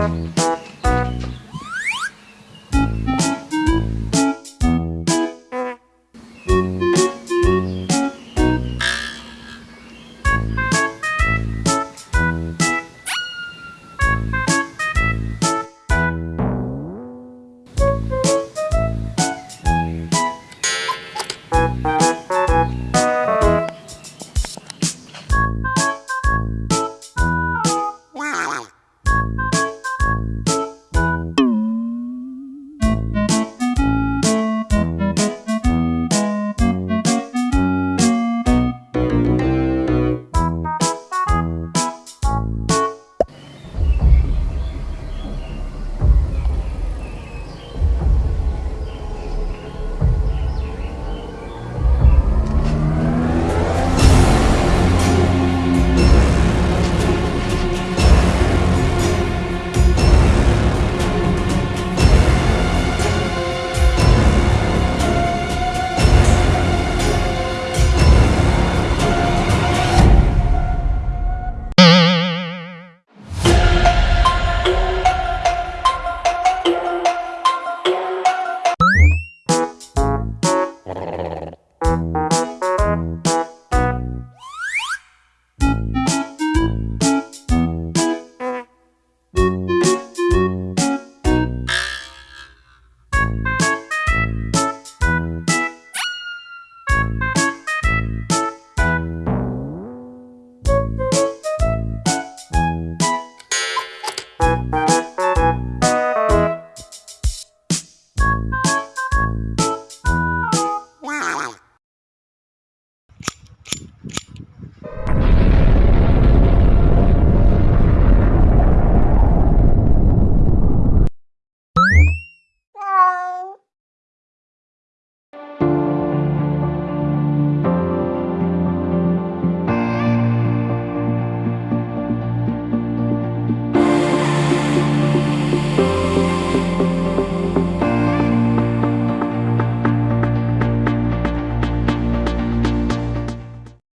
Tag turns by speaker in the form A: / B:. A: Bye.